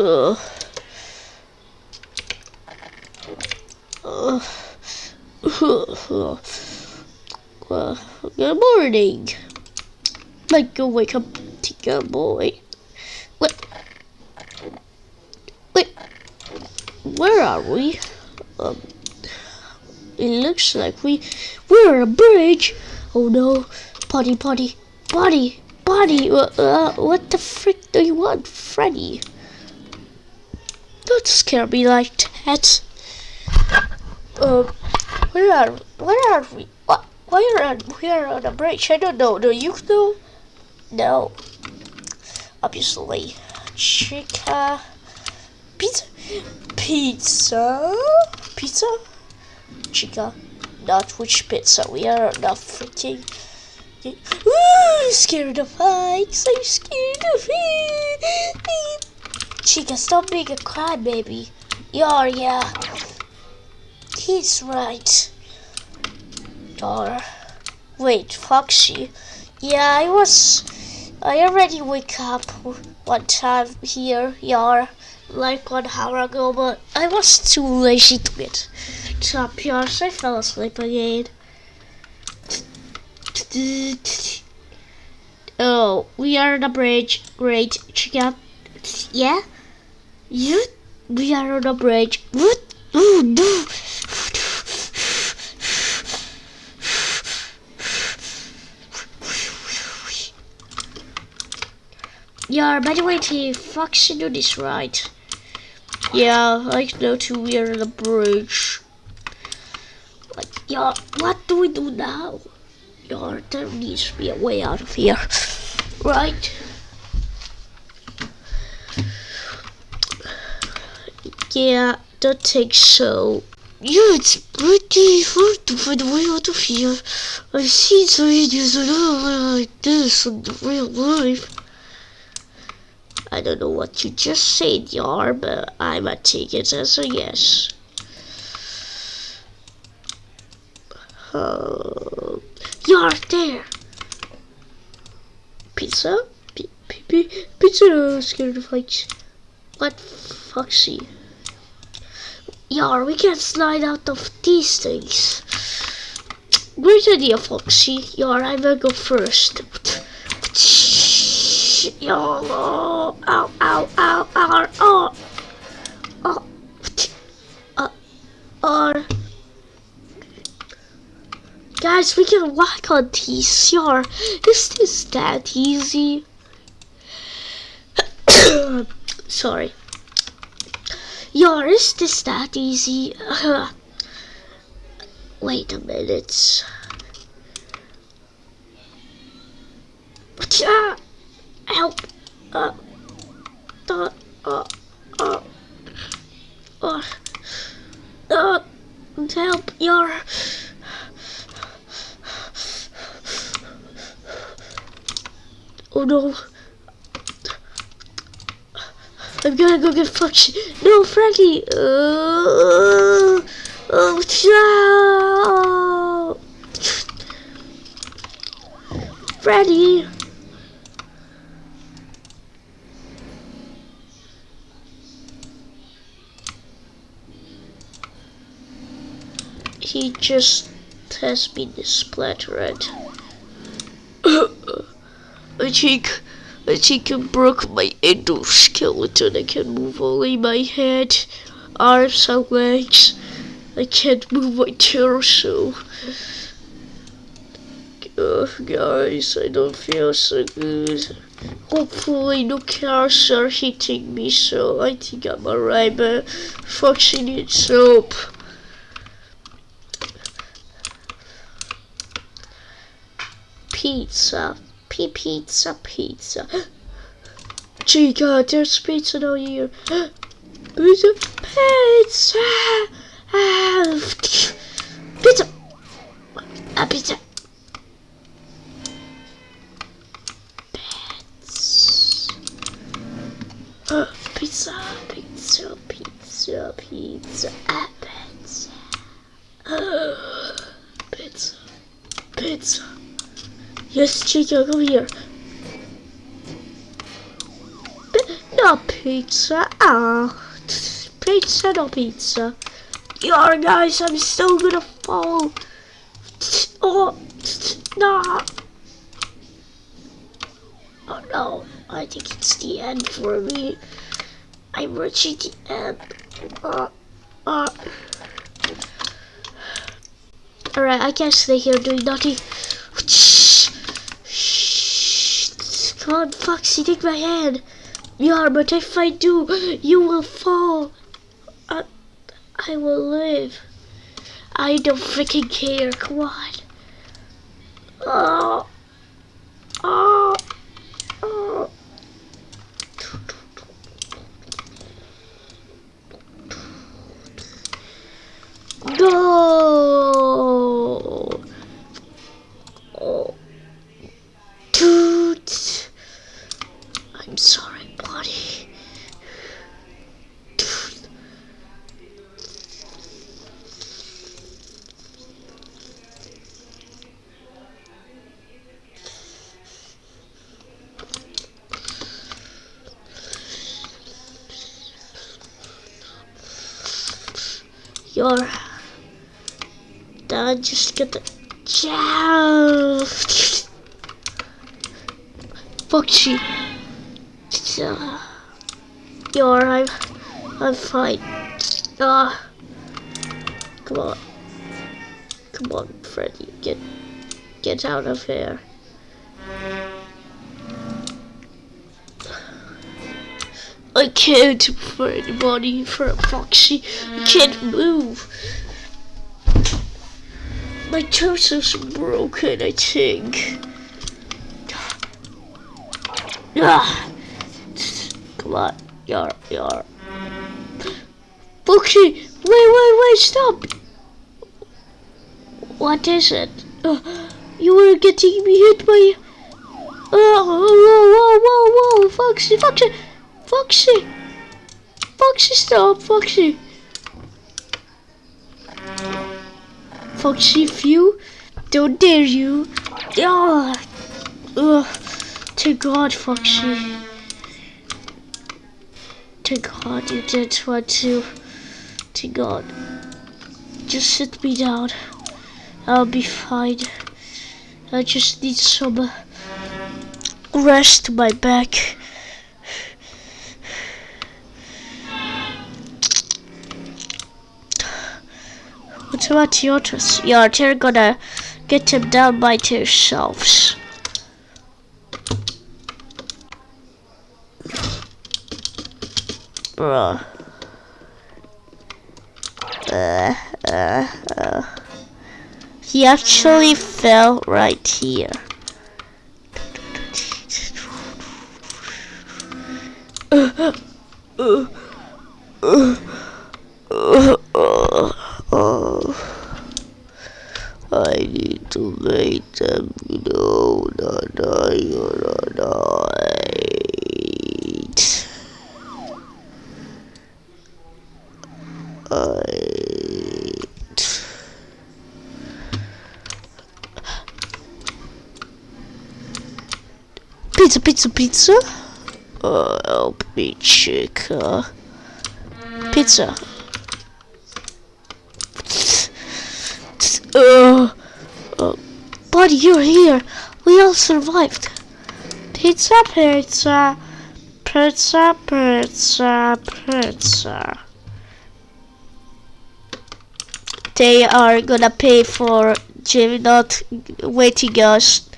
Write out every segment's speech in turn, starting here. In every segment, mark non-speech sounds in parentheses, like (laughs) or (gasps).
Good morning. Like go wake up go boy. What? Wait. Where are we? Um, it looks like we we're on a bridge. Oh no! Potty, potty, potty, potty. Uh, uh, what the frick do you want, Freddy? Don't scare me like that. Uh, where are where are we? What? Where are we are on a bridge? I don't know. Do you know? No. Obviously, chica, pizza, pizza, pizza, chica. Not which pizza. We are not freaking. Ooh, scared of heights. I'm scared of it. Chica, stop being a crybaby. Yeah, yeah. He's right. Or wait, Foxy. Yeah, I was. I already wake up one time here, yeah, like one hour ago, but I was too lazy to get up so I fell asleep again. Oh, we are on the bridge. Great, Chica. Yeah? You? We are on the bridge. What? Oh, no. Yeah, by the way, T, Fox, you do this right. Yeah, I know too, we are on the bridge. Like, yeah, what do we do now? Yeah, there needs to be a way out of here. Right? Yeah, don't think so. Yeah, it's pretty hard to find a way out of here. I've seen some videos like this in real life. I don't know what you just said, Yar, but I might take it as a yes. Uh, Yar, there! Pizza? P -p -p pizza scared of heights. What foxy? Yar, we can slide out of these things. Great idea, Foxy. Yar, I will go first. Yo, ow, ow, ow, ow, ow, oh, uh, uh, guys, we can walk on these. Yar, this is this that easy? (coughs) Sorry. Yar, is that easy? (laughs) Wait a minute. Ah, help. Uh, uh, uh, uh, uh, uh, help. Yar. Oh no. Gonna go get Foxy. No, Frankie. Uh, oh, no. Freddy. He just has been splattered. I think I think I broke my endoskeleton. I can move only my head, arms, and legs. I can't move my torso. Uh, guys, I don't feel so good. Hopefully no cars are hitting me, so I think I'm alright, but Foxy needs soap. Pizza. P pizza, pizza. (gasps) Chica, there's pizza down here. Pizza, pizza. Pizza. A pizza. (gasps) Pizza, pizza, pizza, pizza, ah, pizza. Pizza, pizza. Yes, Chica, come here. No, pizza. Ah, pizza, no pizza. Yo, guys, I'm still gonna fall. Oh, no. Oh no, I think it's the end for me. I'm reaching the end. Uh, uh. Alright, I can't stay here doing nothing. On, Foxy, take my hand. Yeah, but if I do, you will fall. I, I will live. I don't freaking care. Come on. Oh. Oh. Get the job. Foxy. Uh, Your I'm I'm fine. Ah, come on, come on, Freddy, get get out of here. I can't for anybody for a Foxy. I can't move. My torso's broken, I think. Ah. Come on, yar, yar. Foxy, wait, wait, wait, stop. What is it? Uh, you were getting me hit by... Oh, whoa, whoa, whoa, whoa, Foxy, Foxy, Foxy, Foxy, stop, Foxy. If you don't dare you. Oh, ugh. Thank God, Foxy. To God you did want to. To God. Just sit me down. I'll be fine. I just need some rest to my back. What you're gonna get them down by yourselves. Bruh. Uh, uh, uh. He actually fell right here. Uh, uh, uh, uh, uh. I need to make them know that I am alright. Alright. Pizza, pizza, pizza. Oh, help me, chica. Pizza. Uh, uh, buddy, you're here. We all survived. Pizza, pizza, pizza, pizza, pizza. They are gonna pay for Jim not waiting us.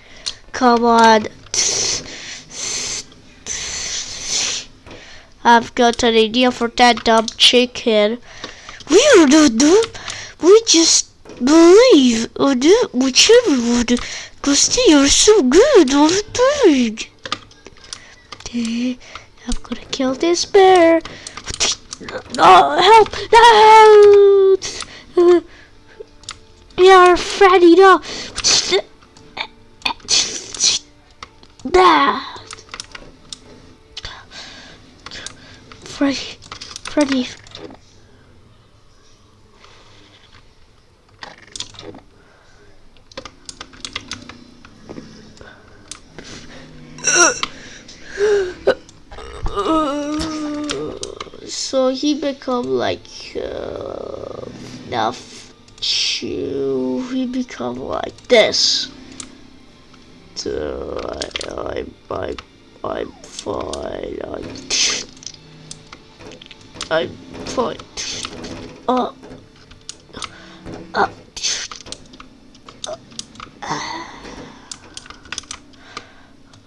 Come on. I've got an idea for that dumb chicken. We don't do. We just believe or do whichever one. Cause they are so good all the time. I'm gonna kill this bear. No, help! No! Yeah, Freddy, no! Freddy, Freddy. So he become like uh, enough to he become like this. So I, I'm, I'm, I'm fine. I'm, I'm fine. Uh, uh,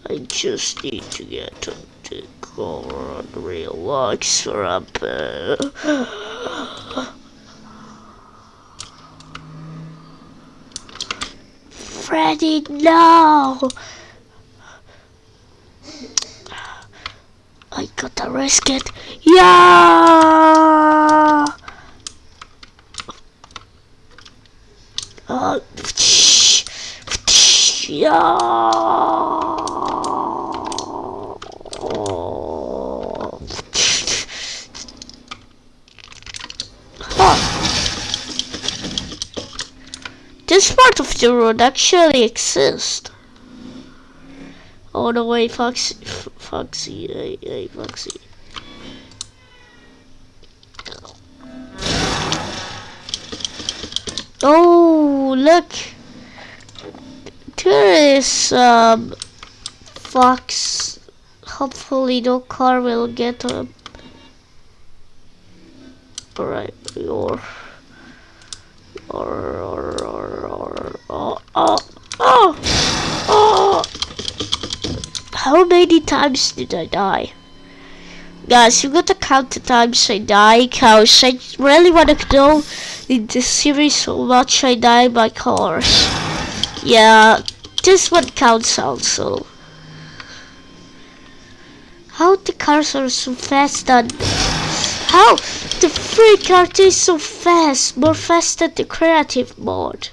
I just need to get to the car and relax for a bit. Freddy, no! I gotta risk it. Yeah! Uh, This part of the road actually exists. Oh no, way, Foxy, Foxy, hey, hey, Foxy. Oh, look. There is um fox. Hopefully no car will get him. Alright, or or or oh oh oh oh How many times did I die? Guys, you got to count the times I die, cause I really want to know in this series how much I die by cars. Yeah, this one counts also. How the cars are so fast and how the free car is so fast, more fast than the creative mode.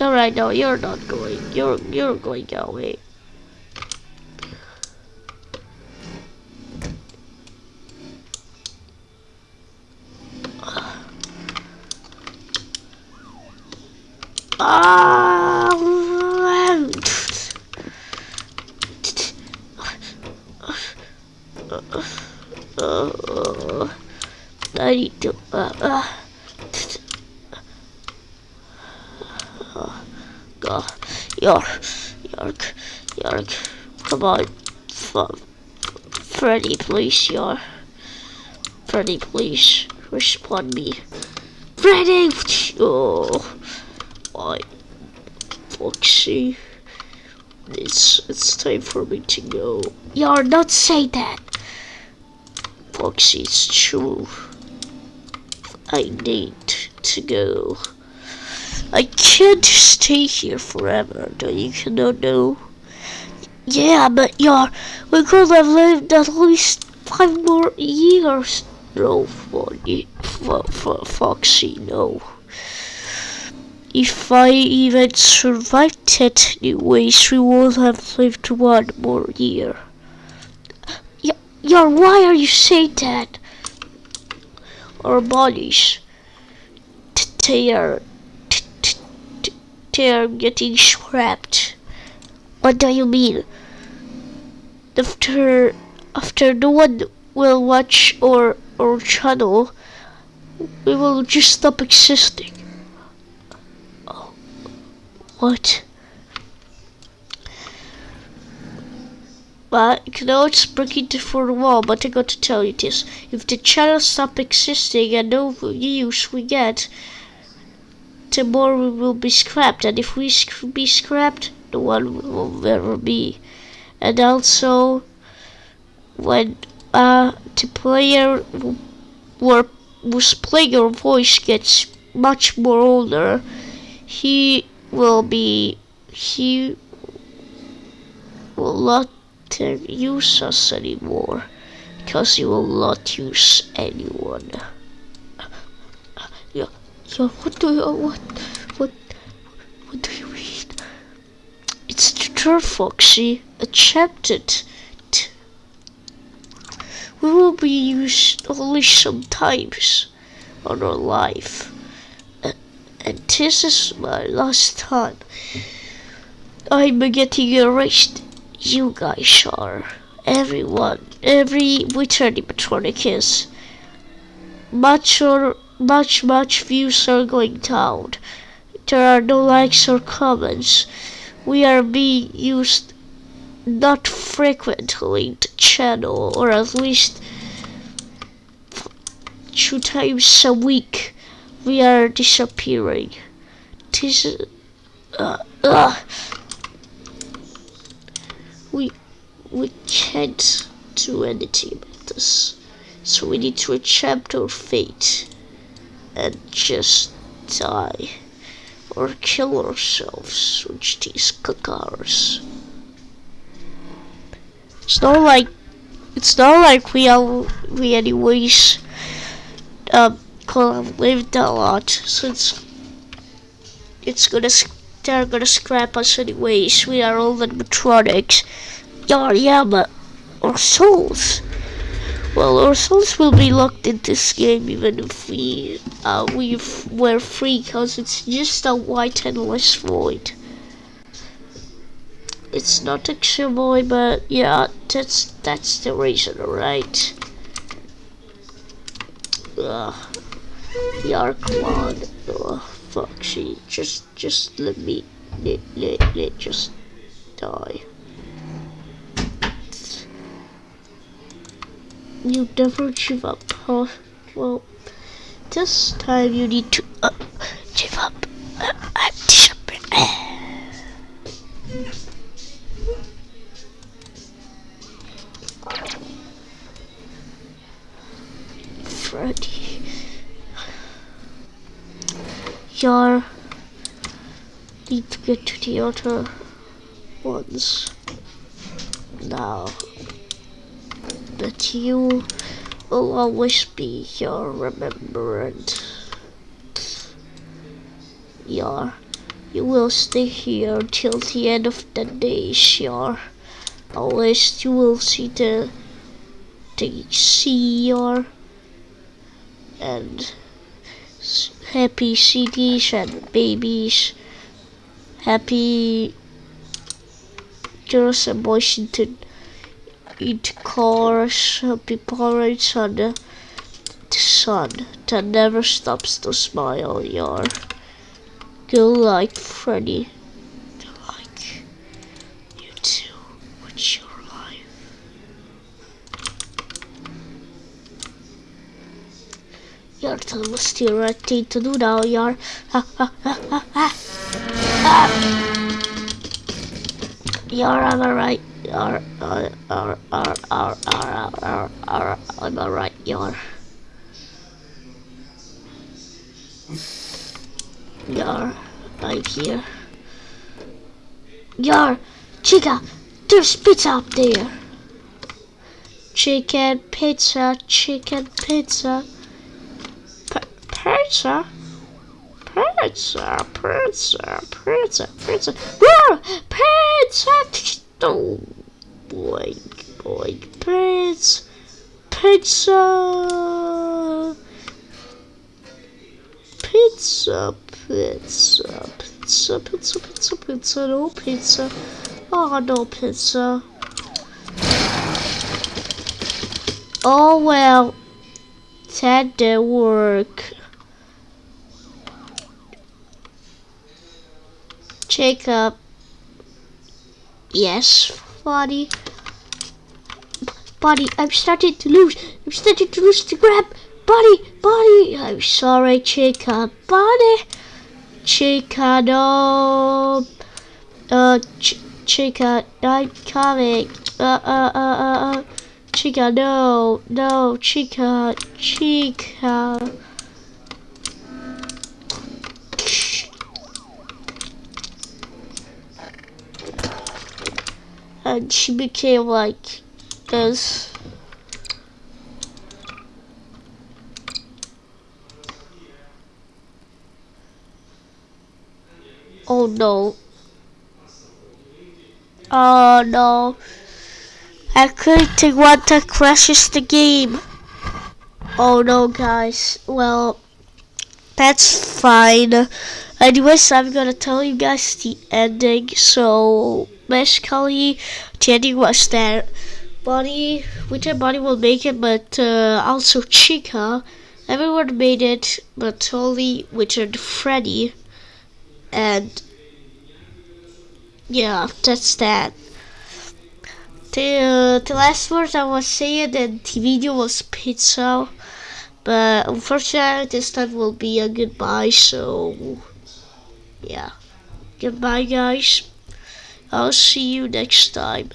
Alright, no, you're not going. You're you're going away. Ah, I need to. Uh, uh. Go, York, York, York. Come on, F Freddy, please, York. Freddy, please, respond me. Freddy! Oh, why? Foxy. It's, it's time for me to go. You're not say that. Foxy, it's true. I need to go. I can't stay here forever, do you cannot know? Yeah, but you're, we could have lived at least five more years. No, for Foxy, no. If I even survived it anyways, we would have lived one more year. Yeah, yeah, why are you saying that? Our bodies, they are they're getting scrapped. What do you mean? After after no one will watch our our channel, we will just stop existing. Oh, what? But you can always break into for the wall, but I got to tell you this. If the channel stop existing and no views we get, more we will be scrapped and if we be scrapped the one will never be. And also when uh, the player who, who's playing voice gets much more older he will be he will not use us anymore because he will not use anyone so what do you what what what do you mean? It's the Foxy. Accepted. We will be used only sometimes on our life. And, this is my last time. I'm getting erased. you guys are. Everyone, every which animatronic is. Or much, much views are going down. There are no likes or comments. We are being used not frequently the channel, or at least two times a week. We are disappearing. This, uh, uh, we we can't do anything about this. So we need to accept our fate and just die or kill ourselves with these cacars. It's not like it's not like we are we anyways um could have lived a lot since it's gonna they're gonna scrap us anyways. We are all animatronics. Yeah, yeah, but our souls. Well, our souls will be locked in this game even if we uh, we were free, cause it's just a white endless void. It's not a boy, but yeah, that's that's the reason, right? Ugh. On. Ugh, fuck, she just just let me let let let just die. You never give up, huh? Well, this time you need to uh, give up. Uh, I'm disappointed. Freddy. Yar. Need to get to the other ones. Now. That you will always be your remembrance. Yar. You will stay here till the end of the days, Yar. Always you will see the the sea, Yar and happy cities and babies, happy girls and boys into, into cars, happy parents on the, the sun that never stops to smile, yar. Go like Freddy. Like you too, with your Jag tar måste göra tid to do now, jag ha ha ha ha ha. You're am alright. You're, uh, uh, uh, uh, uh, uh, uh, I'm alright. You're. You're right here. You're, chica. There's pizza up there. Chicken pizza, chicken pizza pizza, pizza, pizza, pizza, pizza, Whoa! pizza, oh, boink, boink, pizza, pizza, pizza, pizza, pizza, pizza, pizza, pizza, no pizza, oh, no pizza. Oh well, that did work. Jacob. Yes, buddy. Buddy, I'm starting to lose. I'm starting to lose the grab. Buddy, buddy. I'm sorry, Jacob. Buddy. Chica, no. Uh, ch Chica, I'm coming. Uh, uh, uh, uh, uh. Chica, no. No, Chica. Chica. And she became like this. Oh no. Oh no. I couldn't want to crashes the game. Oh no guys. Well that's fine. Anyways, I'm gonna tell you guys the ending, so basically Teddy was there. Bonnie, which Bonnie will make it, but uh, also Chica. Everyone made it, but only Richard Freddy. And yeah, that's that. The, the last word I was saying in the video was pizza. But unfortunately, this time will be a goodbye. So, yeah. Goodbye, guys. I'll see you next time.